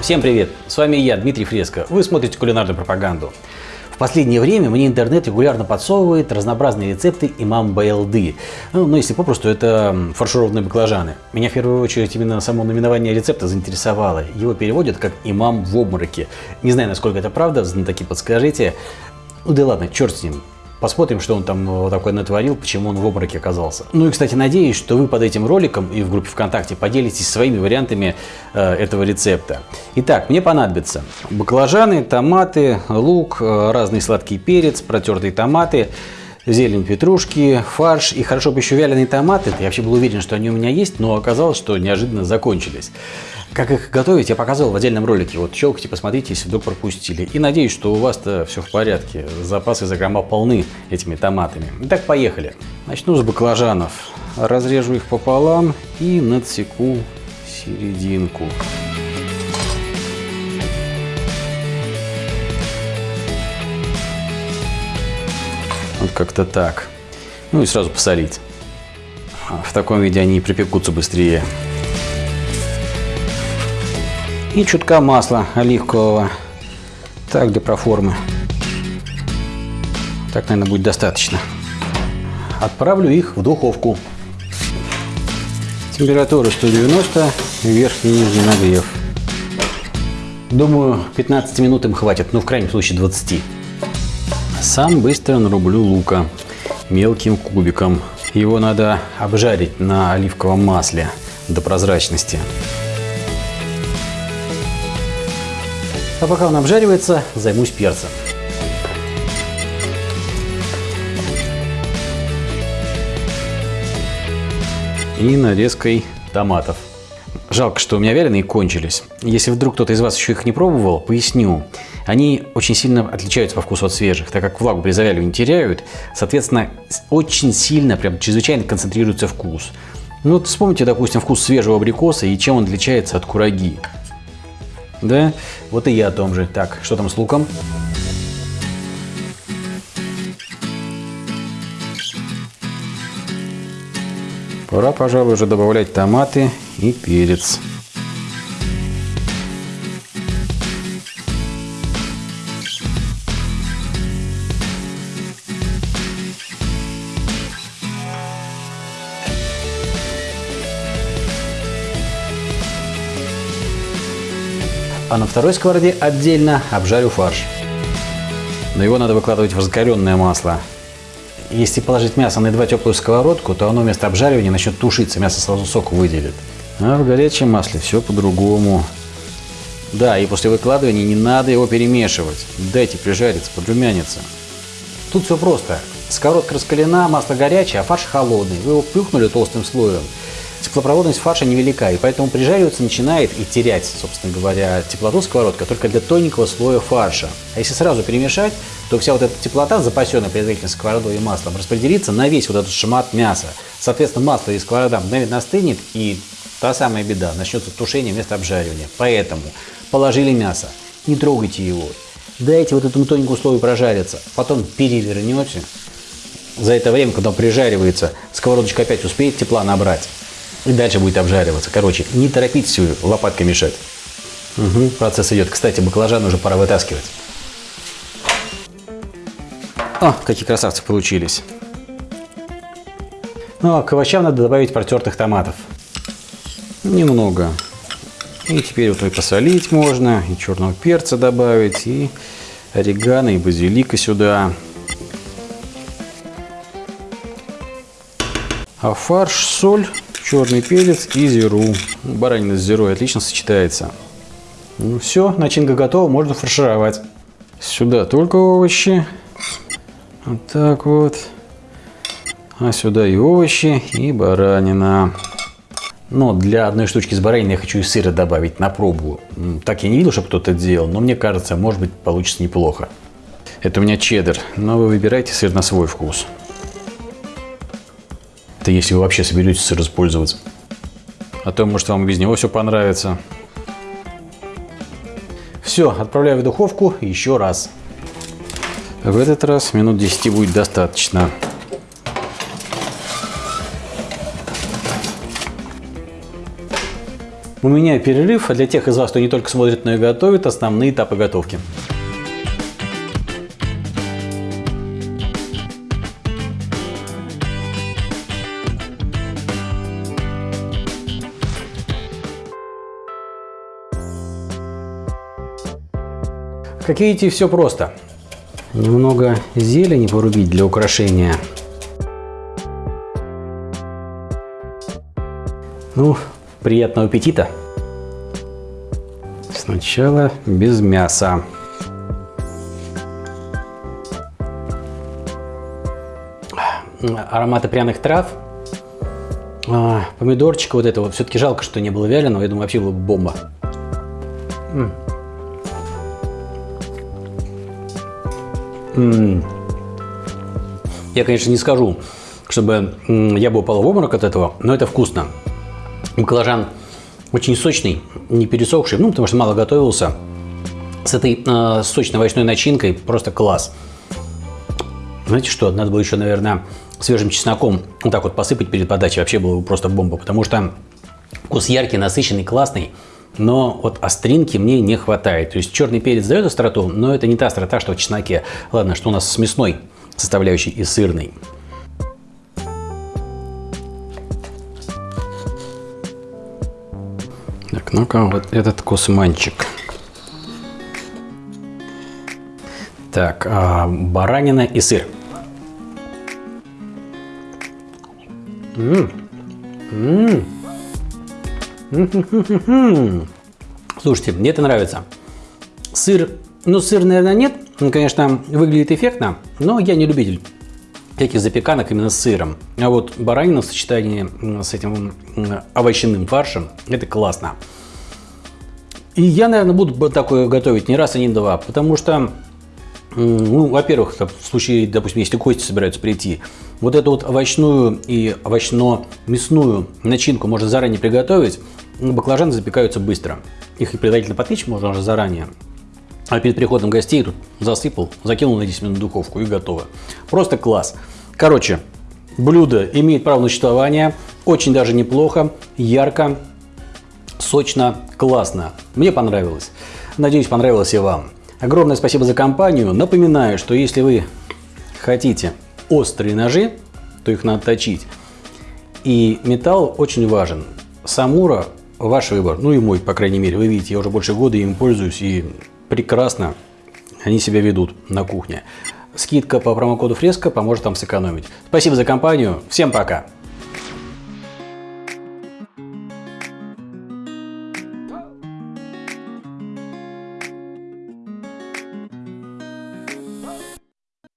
Всем привет! С вами я, Дмитрий Фреско. Вы смотрите кулинарную пропаганду. В последнее время мне интернет регулярно подсовывает разнообразные рецепты имам Байлды. Ну, ну, если попросту, это фаршированные баклажаны. Меня в первую очередь именно само наименование рецепта заинтересовало. Его переводят как имам в обмороке. Не знаю, насколько это правда, знатоки подскажите. Ну да ладно, черт с ним. Посмотрим, что он там э, такое натворил, почему он в обмороке оказался. Ну и, кстати, надеюсь, что вы под этим роликом и в группе ВКонтакте поделитесь своими вариантами э, этого рецепта. Итак, мне понадобится баклажаны, томаты, лук, э, разный сладкий перец, протертые томаты, зелень петрушки, фарш и хорошо бы еще вяленые томаты. Я вообще был уверен, что они у меня есть, но оказалось, что неожиданно закончились. Как их готовить, я показывал в отдельном ролике. Вот щелкайте, посмотрите, если вдруг пропустили. И надеюсь, что у вас-то все в порядке. Запасы закрома полны этими томатами. Итак, поехали. Начну с баклажанов. Разрежу их пополам и надсеку серединку. Вот как-то так. Ну и сразу посолить. В таком виде они припекутся быстрее и чутка масла оливкового. Так, для проформы. Так, наверное, будет достаточно. Отправлю их в духовку. Температура 190, верхний и нижний нагрев. Думаю, 15 минут им хватит, ну в крайнем случае 20. Сам быстро нарублю лука мелким кубиком. Его надо обжарить на оливковом масле до прозрачности. А пока он обжаривается, займусь перцем. И нарезкой томатов. Жалко, что у меня вяленые кончились. Если вдруг кто-то из вас еще их не пробовал, поясню. Они очень сильно отличаются по вкусу от свежих, так как влагу при завяливании теряют. Соответственно, очень сильно, прям чрезвычайно концентрируется вкус. Ну вот вспомните, допустим, вкус свежего абрикоса и чем он отличается от кураги. Да? Вот и я о том же. Так, что там с луком? Пора, пожалуй, уже добавлять томаты и перец. а на второй сковороде отдельно обжарю фарш. Но его надо выкладывать в разгоренное масло. Если положить мясо на едва теплую сковородку, то оно вместо обжаривания начнет тушиться, мясо сразу сок выделит. А в горячем масле все по-другому. Да, и после выкладывания не надо его перемешивать. Дайте прижариться, подрумяниться. Тут все просто. Сковородка раскалена, масло горячее, а фарш холодный. Вы его плюхнули толстым слоем, теплопроводность фарша невелика, и поэтому прижариваться начинает и терять, собственно говоря, теплоту сковородка только для тоненького слоя фарша. А если сразу перемешать, то вся вот эта теплота, запасенная предварительно сковородой и маслом, распределится на весь вот этот шмат мяса. Соответственно, масло и сковорода мгновенно остынет, и та самая беда, начнется тушение вместо обжаривания. Поэтому положили мясо, не трогайте его, дайте вот этому тоненькому слою прожариться, потом перевернете. За это время, когда он прижаривается, сковородочка опять успеет тепла набрать и дальше будет обжариваться. Короче, не торопитесь лопаткой мешать. Угу, процесс идет. Кстати, баклажан уже пора вытаскивать. О, какие красавцы получились. Ну, а к овощам надо добавить протертых томатов. Немного. И теперь вот и посолить можно, и черного перца добавить, и орегано, и базилика сюда. А фарш, соль черный перец и зиру. Баранина с зирой отлично сочетается. Ну все, начинка готова, можно фаршировать. Сюда только овощи. Вот так вот. А сюда и овощи, и баранина. Но для одной штучки с бараниной я хочу и сыра добавить на пробу. Так я не видел, чтобы кто-то делал, но мне кажется, может быть, получится неплохо. Это у меня чеддер, но вы выбирайте сыр на свой вкус. Это если вы вообще соберетесь сыр использовать. А то, может, вам без него все понравится. Все, отправляю в духовку еще раз. В этот раз минут 10 будет достаточно. У меня перерыв, а для тех из вас, кто не только смотрит, но и готовит, основные этапы готовки. Как видите, все просто. Немного зелени порубить для украшения. Ну, приятного аппетита. Сначала без мяса. Ароматы пряных трав. А, помидорчика вот этого. Все-таки жалко, что не было вяленого. Я думаю, вообще было бы бомба. Я, конечно, не скажу, чтобы я бы упал в обморок от этого, но это вкусно. Баклажан очень сочный, не пересохший, ну, потому что мало готовился. С этой э, сочной овощной начинкой просто класс. Знаете что, надо было еще, наверное, свежим чесноком вот так вот посыпать перед подачей. Вообще было бы просто бомба, потому что вкус яркий, насыщенный, классный но вот остринки мне не хватает. То есть черный перец дает остроту, но это не та острота, что в чесноке. Ладно, что у нас с мясной составляющей и сырной. Так, ну-ка, вот этот кусманчик. Так, а, баранина и сыр. М -м -м Слушайте, мне это нравится. Сыр, ну сыр, наверное, нет. Он, конечно, выглядит эффектно, но я не любитель всяких запеканок именно с сыром. А вот баранина в сочетании с этим овощным фаршем, это классно. И я, наверное, буду такое готовить не раз и не два, потому что, ну, во-первых, в случае, допустим, если гости собираются прийти, вот эту вот овощную и овощно-мясную начинку можно заранее приготовить, баклажаны запекаются быстро. Их предварительно потычь можно уже заранее. А перед приходом гостей тут засыпал, закинул на 10 минут в духовку и готово. Просто класс. Короче, блюдо имеет право на существование, очень даже неплохо, ярко, сочно, классно. Мне понравилось. Надеюсь, понравилось и вам. Огромное спасибо за компанию. Напоминаю, что если вы хотите острые ножи, то их надо точить. И металл очень важен. Самура – ваш выбор. Ну и мой, по крайней мере. Вы видите, я уже больше года им пользуюсь и прекрасно они себя ведут на кухне. Скидка по промокоду Фреска поможет вам сэкономить. Спасибо за компанию. Всем пока!